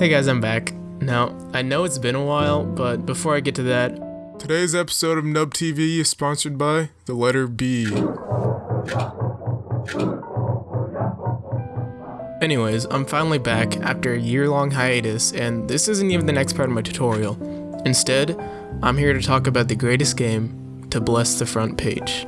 Hey guys, I'm back. Now, I know it's been a while, but before I get to that, Today's episode of Nub TV is sponsored by the letter B. anyways, I'm finally back after a year-long hiatus, and this isn't even the next part of my tutorial. Instead, I'm here to talk about the greatest game to bless the front page.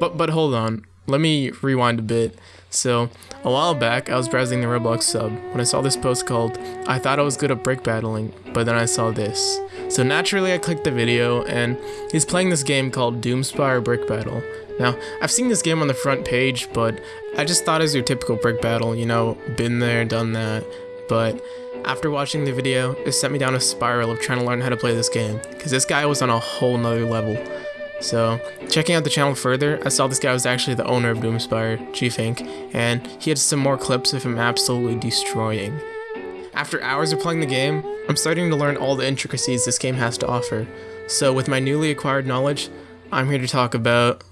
But but hold on, let me rewind a bit. So, a while back, I was browsing the Roblox sub when I saw this post called, I thought I was good at brick battling, but then I saw this. So naturally I clicked the video, and he's playing this game called Doomspire Brick Battle. Now, I've seen this game on the front page, but I just thought it was your typical brick battle, you know, been there, done that. But after watching the video, it sent me down a spiral of trying to learn how to play this game, because this guy was on a whole nother level. So, checking out the channel further, I saw this guy was actually the owner of Doomspire, G-Fink, and he had some more clips of him absolutely destroying. After hours of playing the game, I'm starting to learn all the intricacies this game has to offer. So with my newly acquired knowledge, I'm here to talk about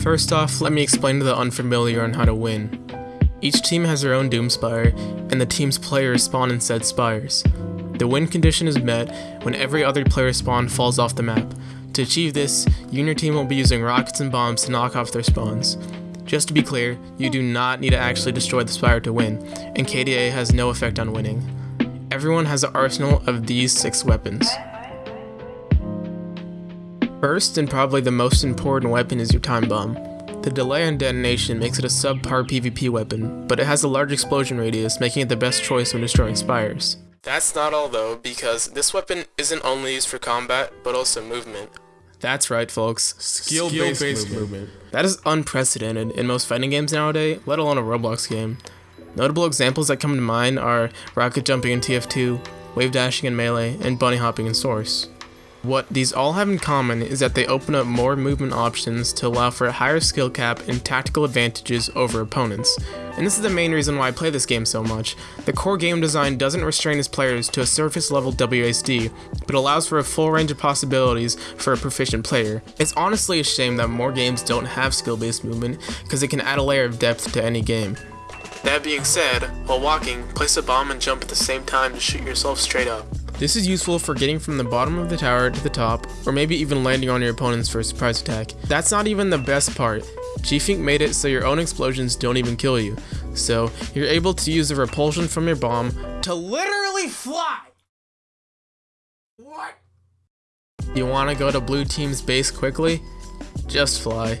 First off, let me explain to the unfamiliar on how to win. Each team has their own Doomspire, and the team's players spawn in said spires. The win condition is met when every other player spawn falls off the map. To achieve this, you and your team will be using rockets and bombs to knock off their spawns. Just to be clear, you do not need to actually destroy the spire to win, and KDA has no effect on winning. Everyone has an arsenal of these six weapons. First, and probably the most important weapon is your time bomb. The delay on detonation makes it a subpar PvP weapon, but it has a large explosion radius, making it the best choice when destroying spires. That's not all though, because this weapon isn't only used for combat, but also movement. That's right folks, skill-based Skill-based movement. movement. That is unprecedented in most fighting games nowadays, let alone a Roblox game. Notable examples that come to mind are rocket jumping in TF2, wave dashing in Melee, and bunny hopping in Source. What these all have in common is that they open up more movement options to allow for a higher skill cap and tactical advantages over opponents. And this is the main reason why I play this game so much. The core game design doesn't restrain its players to a surface level WASD, but allows for a full range of possibilities for a proficient player. It's honestly a shame that more games don't have skill based movement, because it can add a layer of depth to any game. That being said, while walking, place a bomb and jump at the same time to shoot yourself straight up. This is useful for getting from the bottom of the tower to the top, or maybe even landing on your opponents for a surprise attack. That's not even the best part. G-Fink made it so your own explosions don't even kill you, so you're able to use the repulsion from your bomb to literally fly! What? You wanna go to blue team's base quickly? Just fly.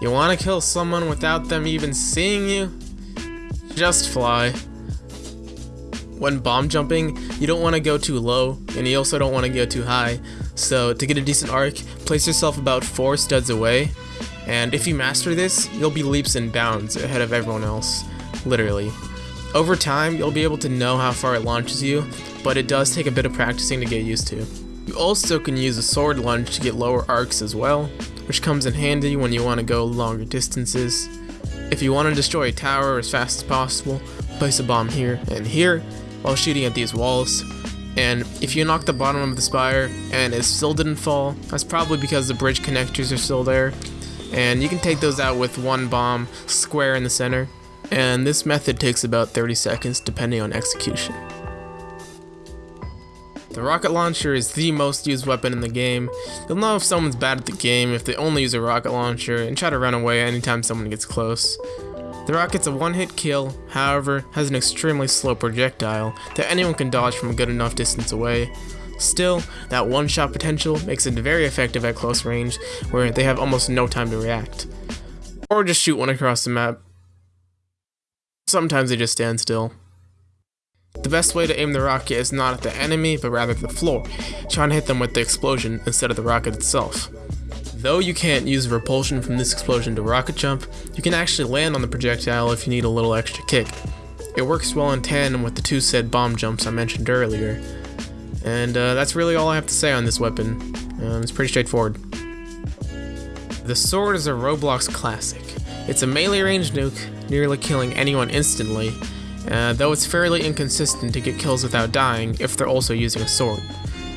You wanna kill someone without them even seeing you? Just fly. When bomb jumping, you don't want to go too low, and you also don't want to go too high, so to get a decent arc, place yourself about 4 studs away, and if you master this, you'll be leaps and bounds ahead of everyone else, literally. Over time, you'll be able to know how far it launches you, but it does take a bit of practicing to get used to. You also can use a sword lunge to get lower arcs as well, which comes in handy when you want to go longer distances. If you want to destroy a tower as fast as possible, place a bomb here and here while shooting at these walls. And if you knock the bottom of the spire and it still didn't fall, that's probably because the bridge connectors are still there. And you can take those out with one bomb square in the center. And this method takes about 30 seconds depending on execution. The rocket launcher is the most used weapon in the game. You'll know if someone's bad at the game if they only use a rocket launcher and try to run away anytime someone gets close. The rocket's a one-hit kill, however, has an extremely slow projectile that anyone can dodge from a good enough distance away. Still, that one-shot potential makes it very effective at close range, where they have almost no time to react. Or just shoot one across the map. Sometimes they just stand still. The best way to aim the rocket is not at the enemy, but rather the floor, trying to hit them with the explosion instead of the rocket itself. Though you can't use repulsion from this explosion to rocket jump, you can actually land on the projectile if you need a little extra kick. It works well in tandem with the two said bomb jumps I mentioned earlier. And uh, that's really all I have to say on this weapon. Um, it's pretty straightforward. The sword is a Roblox classic. It's a melee range nuke, nearly killing anyone instantly, uh, though it's fairly inconsistent to get kills without dying if they're also using a sword.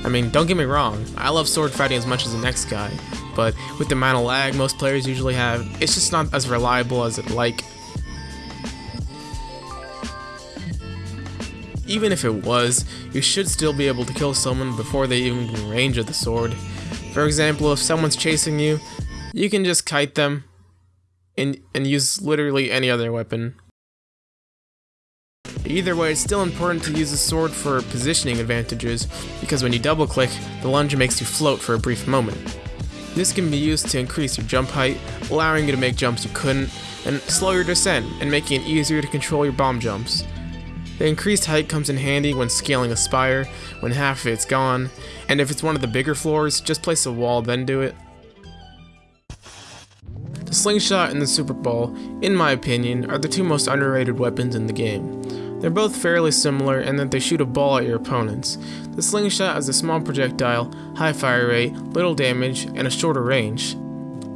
I mean, don't get me wrong, I love sword fighting as much as the next guy, but with the amount of lag most players usually have, it's just not as reliable as it like. Even if it was, you should still be able to kill someone before they even get in range of the sword. For example, if someone's chasing you, you can just kite them and, and use literally any other weapon. Either way, it's still important to use the sword for positioning advantages, because when you double click, the lunge makes you float for a brief moment. This can be used to increase your jump height, allowing you to make jumps you couldn't, and slow your descent, and making it easier to control your bomb jumps. The increased height comes in handy when scaling a spire, when half of it's gone, and if it's one of the bigger floors, just place a wall then do it. The slingshot and the super ball, in my opinion, are the two most underrated weapons in the game. They're both fairly similar in that they shoot a ball at your opponents. The slingshot has a small projectile, high fire rate, little damage, and a shorter range.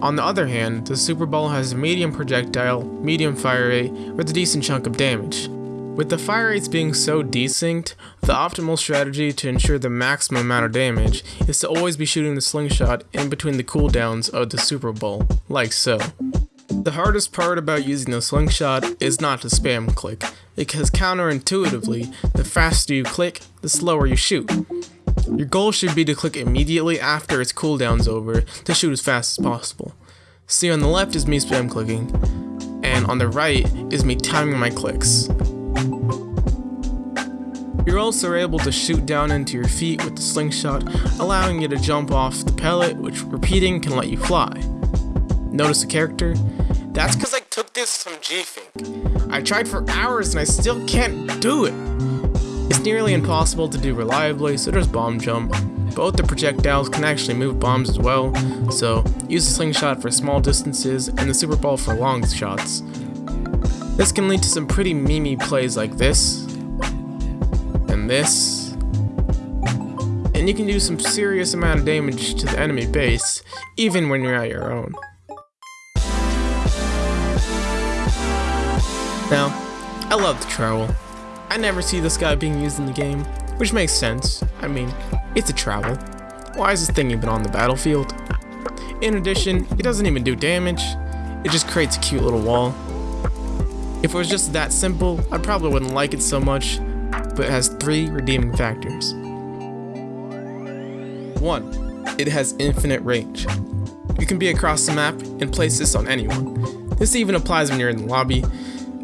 On the other hand, the Super Ball has a medium projectile, medium fire rate, with a decent chunk of damage. With the fire rates being so desynced, the optimal strategy to ensure the maximum amount of damage is to always be shooting the slingshot in between the cooldowns of the Super Ball, like so. The hardest part about using the slingshot is not to spam click, because counterintuitively, the faster you click, the slower you shoot. Your goal should be to click immediately after its cooldown's over to shoot as fast as possible. See on the left is me spam clicking, and on the right is me timing my clicks. You're also able to shoot down into your feet with the slingshot, allowing you to jump off the pellet, which repeating can let you fly. Notice the character? That's because I took this from G-Fink. I tried for hours and I still can't do it. It's nearly impossible to do reliably, so there's bomb jump. Both the projectiles can actually move bombs as well, so use the slingshot for small distances and the super ball for long shots. This can lead to some pretty memey plays like this, and this, and you can do some serious amount of damage to the enemy base, even when you're at your own. Now, I love the trowel. I never see this guy being used in the game, which makes sense. I mean, it's a trowel. Why is this thing even on the battlefield? In addition, it doesn't even do damage, it just creates a cute little wall. If it was just that simple, I probably wouldn't like it so much, but it has three redeeming factors. 1. It has infinite range. You can be across the map and place this on anyone. This even applies when you're in the lobby.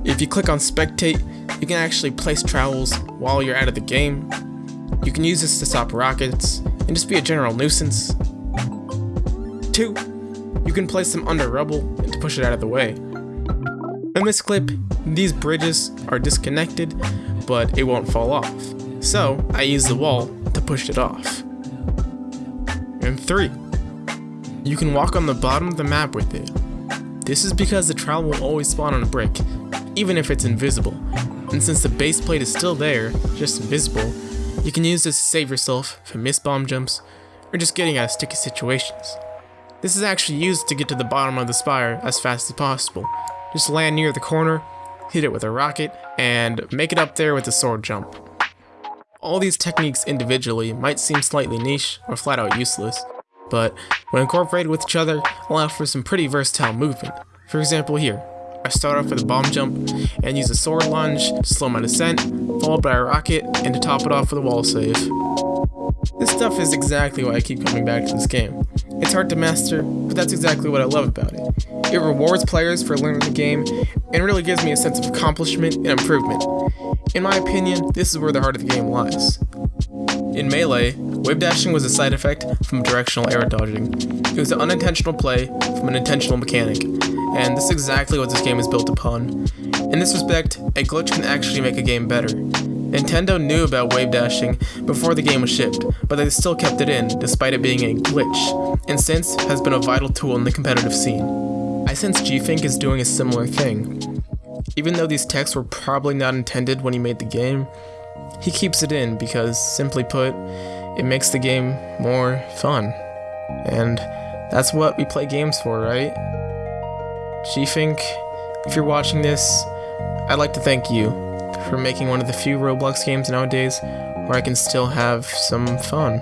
If you click on spectate, you can actually place trowels while you're out of the game. You can use this to stop rockets and just be a general nuisance. 2. You can place them under rubble and to push it out of the way. In this clip, these bridges are disconnected, but it won't fall off. So, I use the wall to push it off. And 3. You can walk on the bottom of the map with it. This is because the trowel will always spawn on a brick, even if it's invisible. And since the base plate is still there, just invisible, you can use this to save yourself from missed bomb jumps, or just getting out of sticky situations. This is actually used to get to the bottom of the spire as fast as possible, just land near the corner, hit it with a rocket, and make it up there with a sword jump. All these techniques individually might seem slightly niche or flat out useless, but when incorporated with each other, allow for some pretty versatile movement. For example here, I start off with a bomb jump and use a sword lunge to slow my descent, followed by a rocket, and to top it off with a wall save. This stuff is exactly why I keep coming back to this game. It's hard to master, but that's exactly what I love about it. It rewards players for learning the game, and really gives me a sense of accomplishment and improvement. In my opinion, this is where the heart of the game lies. In Melee, wave dashing was a side effect from directional air dodging. It was an unintentional play from an intentional mechanic, and this is exactly what this game is built upon. In this respect, a glitch can actually make a game better. Nintendo knew about wave dashing before the game was shipped, but they still kept it in despite it being a glitch, and since has been a vital tool in the competitive scene. I sense G-Fink is doing a similar thing. Even though these techs were probably not intended when he made the game, he keeps it in because, simply put, it makes the game more fun. And that's what we play games for, right? G-Fink, if you're watching this, I'd like to thank you for making one of the few Roblox games nowadays where I can still have some fun.